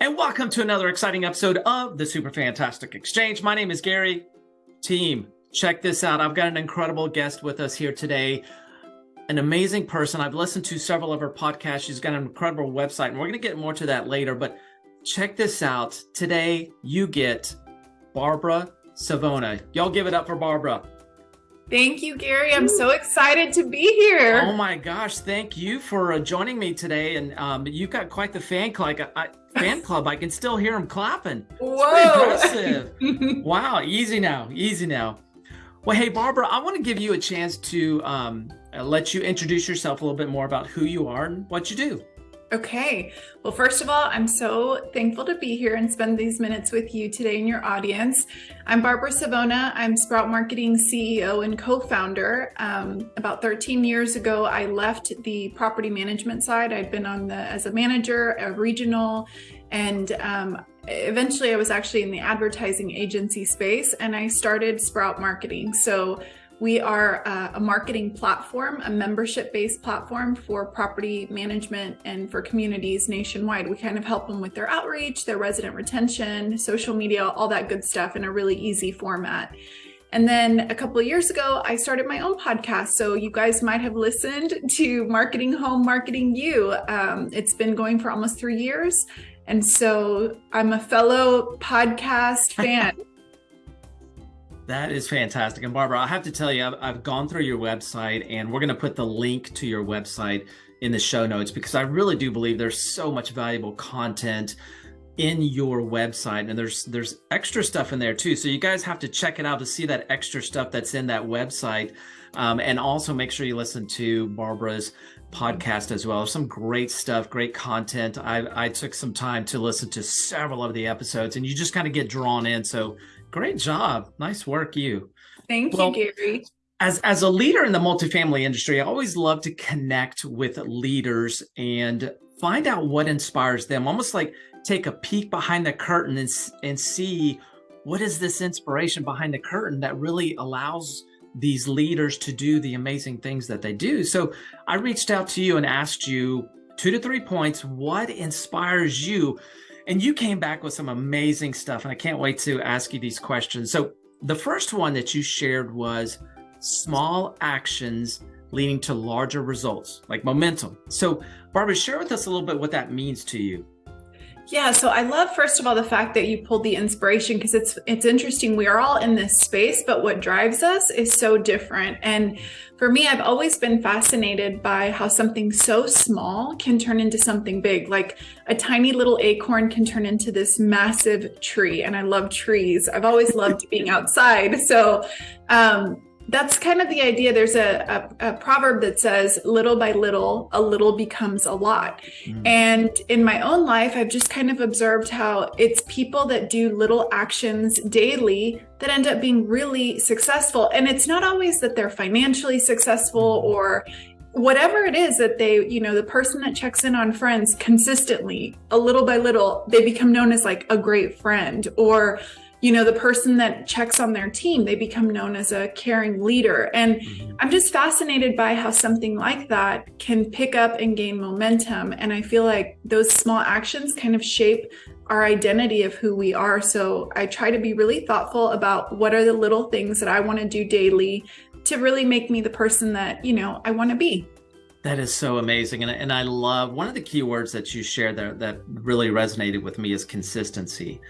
and welcome to another exciting episode of the Super Fantastic Exchange. My name is Gary. Team, check this out. I've got an incredible guest with us here today. An amazing person. I've listened to several of her podcasts. She's got an incredible website, and we're going to get more to that later. But check this out. Today, you get Barbara Savona. Y'all give it up for Barbara. Thank you, Gary. I'm so excited to be here. Oh my gosh, thank you for uh, joining me today. And um, you've got quite the fan club. I, fan club. I can still hear them clapping. Whoa! impressive. wow, easy now, easy now. Well, hey Barbara, I want to give you a chance to um, let you introduce yourself a little bit more about who you are and what you do. Okay. Well, first of all, I'm so thankful to be here and spend these minutes with you today in your audience. I'm Barbara Savona. I'm Sprout Marketing CEO and co-founder. Um, about 13 years ago, I left the property management side. I'd been on the as a manager, a regional, and um, eventually I was actually in the advertising agency space and I started Sprout Marketing. So we are uh, a marketing platform, a membership based platform for property management and for communities nationwide. We kind of help them with their outreach, their resident retention, social media, all that good stuff in a really easy format. And then a couple of years ago, I started my own podcast. So you guys might have listened to Marketing Home, Marketing You. Um, it's been going for almost three years. And so I'm a fellow podcast fan. That is fantastic. And Barbara, I have to tell you, I've, I've gone through your website and we're going to put the link to your website in the show notes because I really do believe there's so much valuable content in your website and there's there's extra stuff in there too. So you guys have to check it out to see that extra stuff that's in that website. Um, and also make sure you listen to barbara's podcast as well. Some great stuff great content. I, I took some time to listen to several of the episodes and you just kind of get drawn in. So Great job. Nice work, you. Thank well, you, Gary. As, as a leader in the multifamily industry, I always love to connect with leaders and find out what inspires them, almost like take a peek behind the curtain and, and see what is this inspiration behind the curtain that really allows these leaders to do the amazing things that they do. So I reached out to you and asked you two to three points, what inspires you? And you came back with some amazing stuff, and I can't wait to ask you these questions. So, the first one that you shared was small actions leading to larger results, like momentum. So, Barbara, share with us a little bit what that means to you. Yeah, so I love first of all the fact that you pulled the inspiration because it's it's interesting. We are all in this space, but what drives us is so different. And for me, I've always been fascinated by how something so small can turn into something big. Like a tiny little acorn can turn into this massive tree. And I love trees. I've always loved being outside. So um, that's kind of the idea. There's a, a, a, proverb that says, little by little, a little becomes a lot. Mm. And in my own life, I've just kind of observed how it's people that do little actions daily that end up being really successful. And it's not always that they're financially successful mm. or whatever it is that they, you know, the person that checks in on friends consistently, a little by little, they become known as like a great friend or, you know the person that checks on their team they become known as a caring leader and mm-hmm. i'm just fascinated by how something like that can pick up and gain momentum and i feel like those small actions kind of shape our identity of who we are so i try to be really thoughtful about what are the little things that i want to do daily to really make me the person that you know i want to be that is so amazing. And, and I love one of the key words that you shared there that really resonated with me is consistency.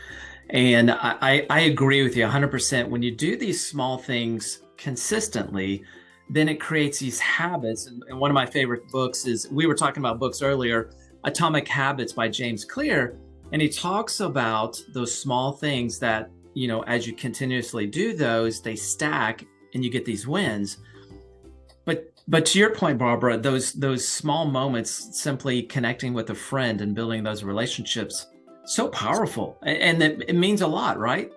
And I, I agree with you 100%. When you do these small things consistently, then it creates these habits. And, and one of my favorite books is we were talking about books earlier Atomic Habits by James Clear. And he talks about those small things that, you know, as you continuously do those, they stack and you get these wins. But but to your point, Barbara, those those small moments, simply connecting with a friend and building those relationships, so powerful. And it, it means a lot right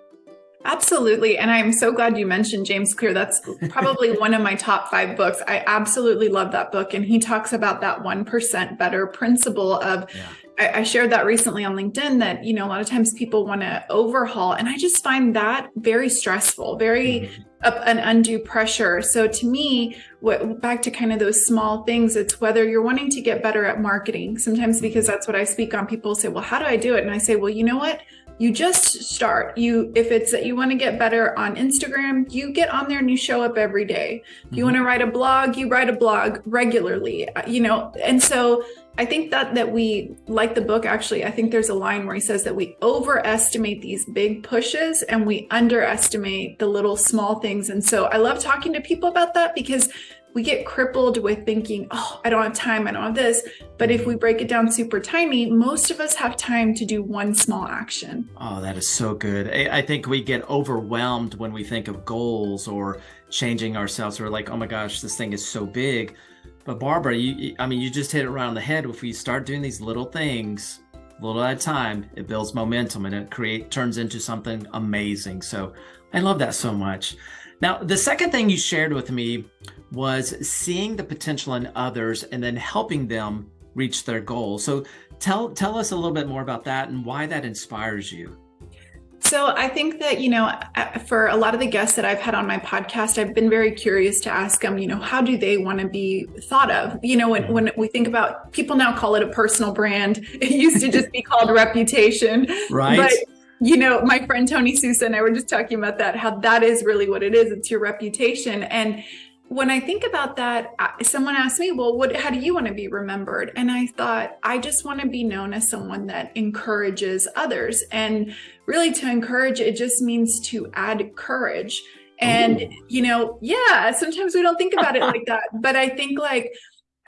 Absolutely. And I'm so glad you mentioned James Clear. That's probably one of my top five books. I absolutely love that book. And he talks about that 1% better principle of, yeah. I, I, shared that recently on LinkedIn that, you know, a lot of times people want to overhaul. And I just find that very stressful, very mm-hmm. an undue pressure. So to me, what back to kind of those small things, it's whether you're wanting to get better at marketing. Sometimes because mm-hmm. that's what I speak on, people say, well, how do I do it? And I say, well, you know what? You just start. You if it's that you want to get better on instagram you get on there and you show up every day. You mm-hmm. want to write a blog you write a blog regularly uh, you know? And so i think that that we like the book actually. I think there's a line where he says that we overestimate these big pushes and we underestimate the little small things. And so i love talking to people about that because we get crippled with thinking, oh, I don't have time, I don't have this. But if we break it down super tiny, most of us have time to do one small action. Oh, that is so good. I think we get overwhelmed when we think of goals or changing ourselves. We're like, oh my gosh, this thing is so big. But Barbara, you, I mean, you just hit it around the head. If we start doing these little things, little at a time, it builds momentum and it create turns into something amazing. So I love that so much. Now, the second thing you shared with me was seeing the potential in others and then helping them reach their goals. So tell tell us a little bit more about that and why that inspires you. So I think that, you know, for a lot of the guests that I've had on my podcast, I've been very curious to ask them, you know, how do they want to be thought of? You know, when, mm-hmm. when we think about people now call it a personal brand, it used to just be called reputation. Right. But you know, my friend Tony Sousa and I were just talking about that, how that is really what it is. It's your reputation. And when I think about that, someone asked me, well, what, how do you want to be remembered? And I thought, I just want to be known as someone that encourages others. And really to encourage, it just means to add courage. And, Ooh. you know, yeah, sometimes we don't think about it like that. But I think like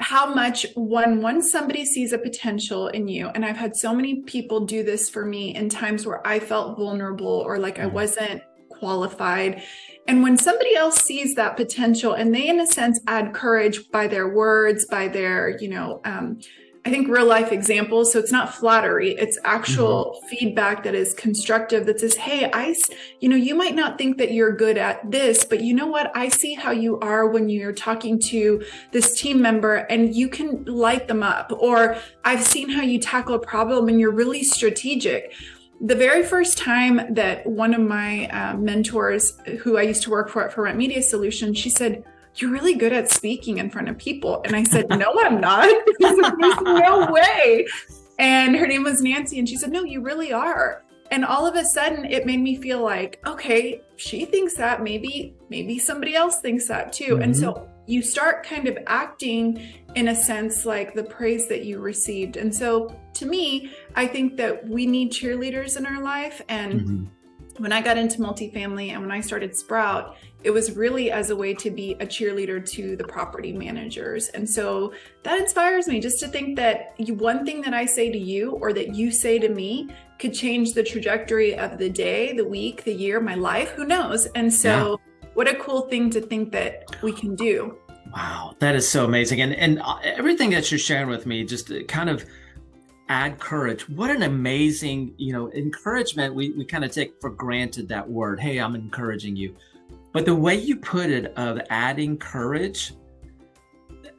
how much when once somebody sees a potential in you, and I've had so many people do this for me in times where I felt vulnerable or like I mm. wasn't qualified and when somebody else sees that potential and they, in a sense, add courage by their words, by their, you know, um, I think real life examples. So it's not flattery, it's actual mm-hmm. feedback that is constructive that says, Hey, I, you know, you might not think that you're good at this, but you know what? I see how you are when you're talking to this team member and you can light them up. Or I've seen how you tackle a problem and you're really strategic the very first time that one of my uh, mentors, who I used to work for at For Rent Media Solutions, she said, "You're really good at speaking in front of people," and I said, "No, I'm not. There's no way." And her name was Nancy, and she said, "No, you really are." And all of a sudden, it made me feel like, okay, she thinks that. Maybe, maybe somebody else thinks that too. Mm-hmm. And so you start kind of acting in a sense like the praise that you received. And so to me, I think that we need cheerleaders in our life. And mm-hmm. When I got into multifamily and when I started Sprout, it was really as a way to be a cheerleader to the property managers. And so that inspires me just to think that one thing that I say to you or that you say to me could change the trajectory of the day, the week, the year, my life, who knows? And so yeah. what a cool thing to think that we can do. Wow, that is so amazing. And and uh, everything that you're sharing with me just kind of add courage. What an amazing, you know, encouragement. We, we kind of take for granted that word. Hey, I'm encouraging you. But the way you put it of adding courage,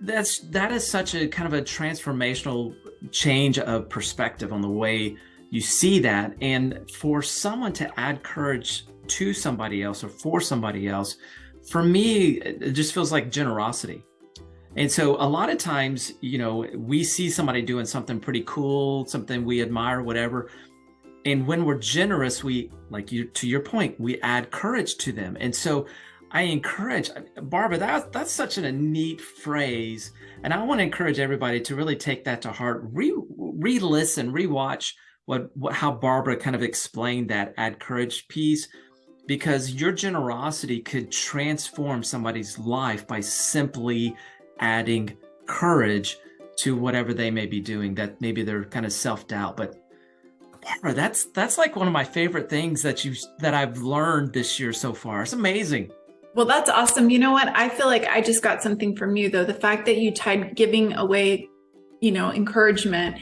that's that is such a kind of a transformational change of perspective on the way you see that. And for someone to add courage to somebody else or for somebody else, for me, it just feels like generosity. And so a lot of times, you know, we see somebody doing something pretty cool, something we admire, whatever. And when we're generous, we like you to your point, we add courage to them. And so I encourage Barbara, that, that's such a neat phrase. And I want to encourage everybody to really take that to heart, re re-listen, re-watch what, what how Barbara kind of explained that add courage piece because your generosity could transform somebody's life by simply adding courage to whatever they may be doing that maybe they're kind of self-doubt but Barbara, that's that's like one of my favorite things that you that I've learned this year so far. It's amazing. Well, that's awesome. You know what? I feel like I just got something from you though. The fact that you tied giving away, you know, encouragement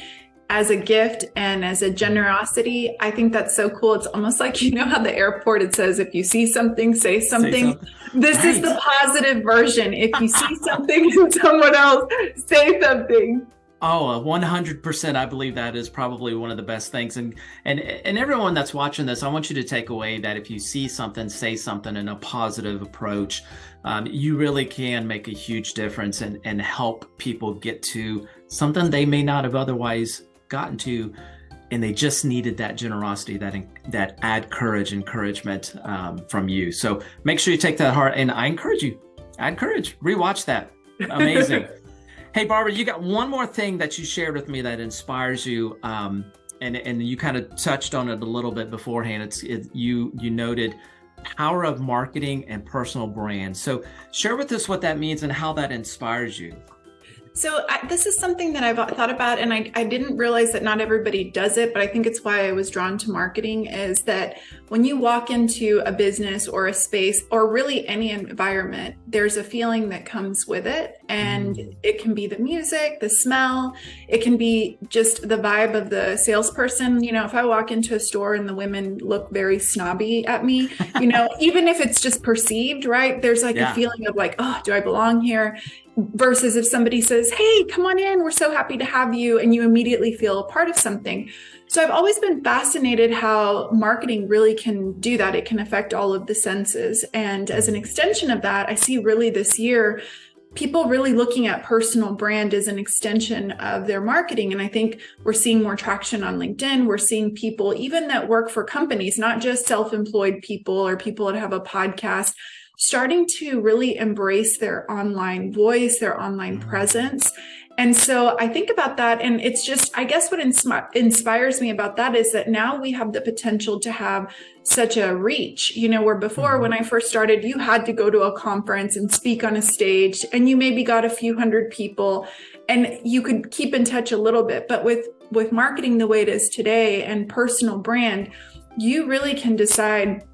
as a gift and as a generosity. I think that's so cool. It's almost like you know how the airport it says if you see something, say something. Say something. This right. is the positive version. If you see something in someone else, say something. Oh, 100%. I believe that is probably one of the best things. And, and, and everyone that's watching this, I want you to take away that if you see something, say something in a positive approach. Um, you really can make a huge difference and, and help people get to something they may not have otherwise gotten to. And they just needed that generosity, that that add courage, encouragement um, from you. So make sure you take that heart. And I encourage you, I encourage, rewatch that. Amazing. Hey, Barbara, you got one more thing that you shared with me that inspires you, um, and and you kind of touched on it a little bit beforehand. It's it, you you noted power of marketing and personal brand. So share with us what that means and how that inspires you. So I, this is something that I've thought about, and I, I didn't realize that not everybody does it, but I think it's why I was drawn to marketing. Is that when you walk into a business or a space or really any environment, there's a feeling that comes with it, and mm. it can be the music, the smell, it can be just the vibe of the salesperson. You know, if I walk into a store and the women look very snobby at me, you know, even if it's just perceived, right? There's like yeah. a feeling of like, oh, do I belong here? Versus if somebody says, Hey, come on in, we're so happy to have you, and you immediately feel a part of something. So I've always been fascinated how marketing really can do that. It can affect all of the senses. And as an extension of that, I see really this year people really looking at personal brand as an extension of their marketing. And I think we're seeing more traction on LinkedIn. We're seeing people, even that work for companies, not just self employed people or people that have a podcast, starting to really embrace their online voice, their online mm-hmm. presence. And so I think about that. And it's just, I guess what insp- inspires me about that is that now we have the potential to have such a reach, you know, where before mm-hmm. when I first started, you had to go to a conference and speak on a stage and you maybe got a few hundred people and you could keep in touch a little bit. But with, with marketing the way it is today and personal brand, you really can decide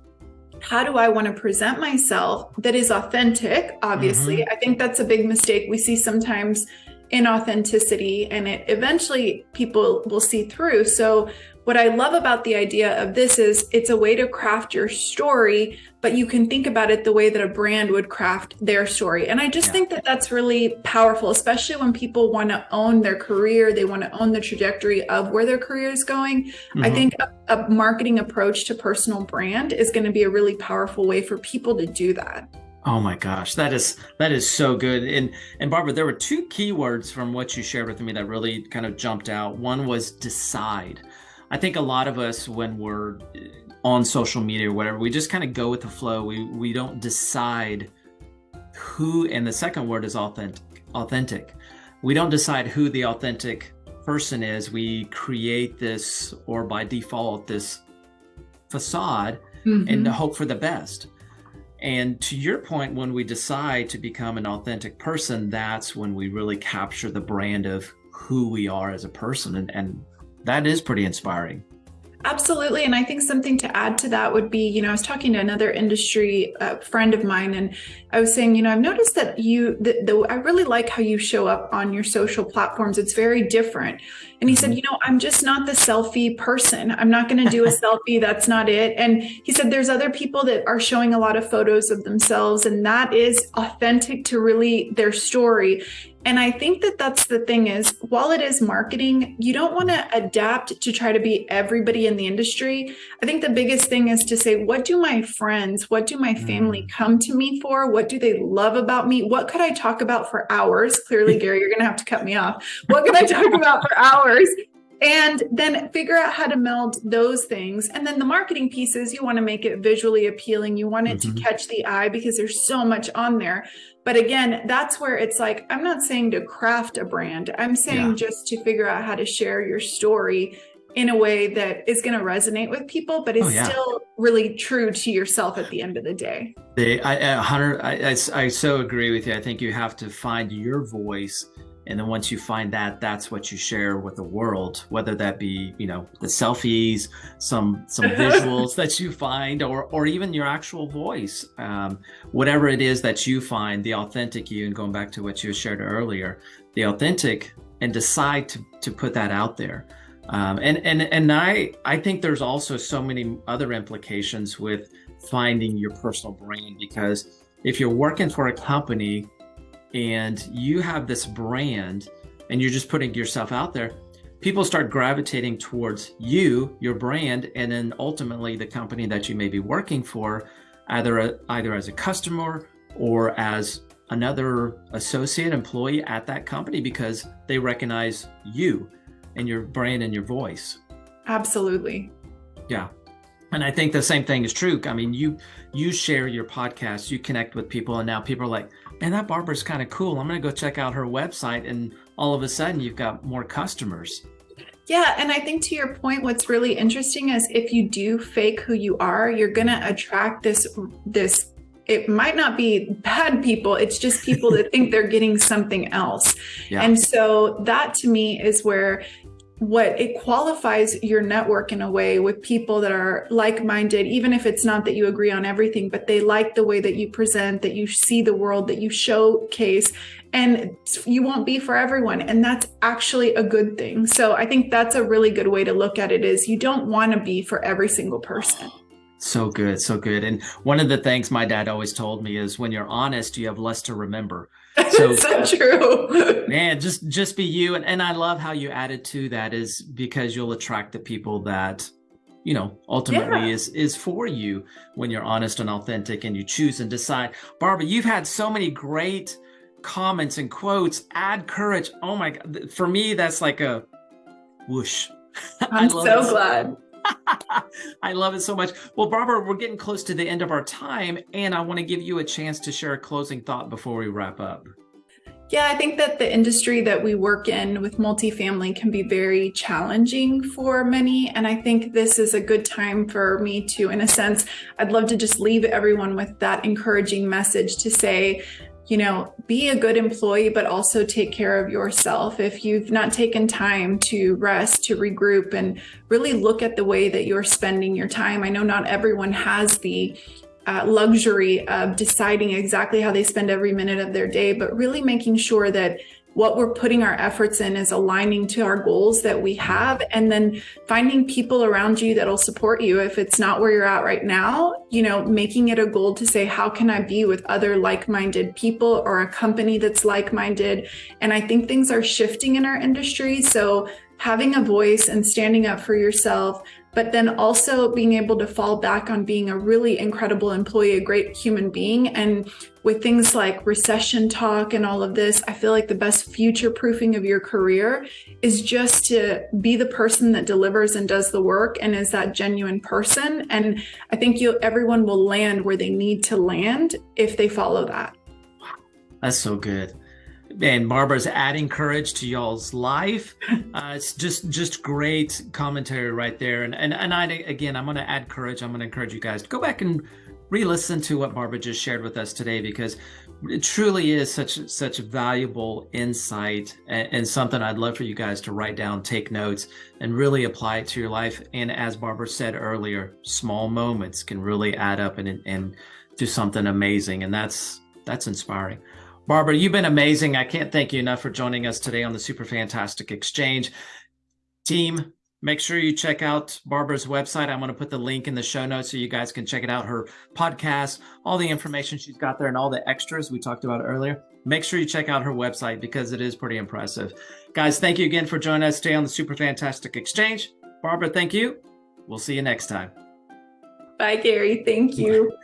how do I want to present myself that is authentic? Obviously, mm-hmm. I think that's a big mistake we see sometimes inauthenticity and it eventually people will see through. So what I love about the idea of this is it's a way to craft your story, but you can think about it the way that a brand would craft their story. And I just yeah. think that that's really powerful, especially when people want to own their career, they want to own the trajectory of where their career is going. Mm-hmm. I think a, a marketing approach to personal brand is going to be a really powerful way for people to do that. Oh my gosh, that is that is so good. And and Barbara, there were two keywords from what you shared with me that really kind of jumped out. One was decide. I think a lot of us, when we're on social media or whatever, we just kind of go with the flow. We we don't decide who. And the second word is authentic. Authentic. We don't decide who the authentic person is. We create this, or by default, this facade, mm-hmm. and hope for the best. And to your point, when we decide to become an authentic person, that's when we really capture the brand of who we are as a person. And, and that is pretty inspiring. Absolutely. And I think something to add to that would be, you know, I was talking to another industry uh, friend of mine, and I was saying, you know, I've noticed that you, the, the, I really like how you show up on your social platforms. It's very different. And he said, mm-hmm. you know, I'm just not the selfie person. I'm not going to do a selfie. That's not it. And he said, there's other people that are showing a lot of photos of themselves, and that is authentic to really their story. And I think that that's the thing is while it is marketing, you don't want to adapt to try to be everybody in the industry. I think the biggest thing is to say, what do my friends, what do my family mm. come to me for? What do they love about me? What could I talk about for hours? Clearly, Gary, you're going to have to cut me off. What can I talk about for hours? and then figure out how to meld those things and then the marketing pieces you want to make it visually appealing you want it mm-hmm. to catch the eye because there's so much on there but again that's where it's like i'm not saying to craft a brand i'm saying yeah. just to figure out how to share your story in a way that is going to resonate with people but is oh, yeah. still really true to yourself at the end of the day the, I, I, I, I so agree with you i think you have to find your voice and then once you find that that's what you share with the world whether that be you know the selfies some some visuals that you find or or even your actual voice um, whatever it is that you find the authentic you and going back to what you shared earlier the authentic and decide to to put that out there. Um, and and and I I think there's also so many other implications with finding your personal brand because if you're working for a company and you have this brand and you're just putting yourself out there, people start gravitating towards you, your brand, and then ultimately the company that you may be working for, either either as a customer or as another associate employee at that company because they recognize you and your brand and your voice. Absolutely. Yeah. And I think the same thing is true. I mean, you you share your podcast, you connect with people, and now people are like, "Man, that Barbara's kind of cool. I'm going to go check out her website." And all of a sudden, you've got more customers. Yeah, and I think to your point, what's really interesting is if you do fake who you are, you're going to attract this this it might not be bad people it's just people that think they're getting something else yeah. and so that to me is where what it qualifies your network in a way with people that are like-minded even if it's not that you agree on everything but they like the way that you present that you see the world that you showcase and you won't be for everyone. And that's actually a good thing. So i think that's a really good way to look at it is you don't want to be for every single person so good so good. And one of the things my dad always told me is when you're honest you have less to remember. So, so true. Man, just just be you. And, and I love how you added to that is because you'll attract the people that you know ultimately yeah. is is for you when you're honest and authentic and you choose and decide. Barbara you've had so many great comments and quotes. Add courage. Oh my god. For me that's like a whoosh. I'm so glad I love it so much. Well, Barbara, we're getting close to the end of our time, and I want to give you a chance to share a closing thought before we wrap up. Yeah, I think that the industry that we work in with multifamily can be very challenging for many. And I think this is a good time for me to, in a sense, I'd love to just leave everyone with that encouraging message to say, you know, be a good employee, but also take care of yourself. If you've not taken time to rest, to regroup, and really look at the way that you're spending your time. I know not everyone has the uh, luxury of deciding exactly how they spend every minute of their day, but really making sure that what we're putting our efforts in is aligning to our goals that we have and then finding people around you that'll support you. If it's not where you're at right now you know making it a goal to say how can i be with other like-minded people or a company that's like-minded? And i think things are shifting in our industry so having a voice and standing up for yourself but then also being able to fall back on being a really incredible employee, a great human being. And with things like recession talk and all of this, I feel like the best future proofing of your career is just to be the person that delivers and does the work and is that genuine person. And I think you everyone will land where they need to land if they follow that. That's so good and Barbara's adding courage to y'all's life. Uh, it's just just great commentary right there. And and and I again, I'm going to add courage. I'm going to encourage you guys to go back and re-listen to what Barbara just shared with us today because it truly is such such valuable insight and, and something I'd love for you guys to write down, take notes, and really apply it to your life. And as Barbara said earlier, small moments can really add up and and do something amazing, and that's that's inspiring. Barbara, you've been amazing. I can't thank you enough for joining us today on the Super Fantastic Exchange. Team, make sure you check out Barbara's website. I'm going to put the link in the show notes so you guys can check it out. Her podcast, all the information she's got there, and all the extras we talked about earlier. Make sure you check out her website because it is pretty impressive. Guys, thank you again for joining us today on the Super Fantastic Exchange. Barbara, thank you. We'll see you next time. Bye, Gary. Thank you.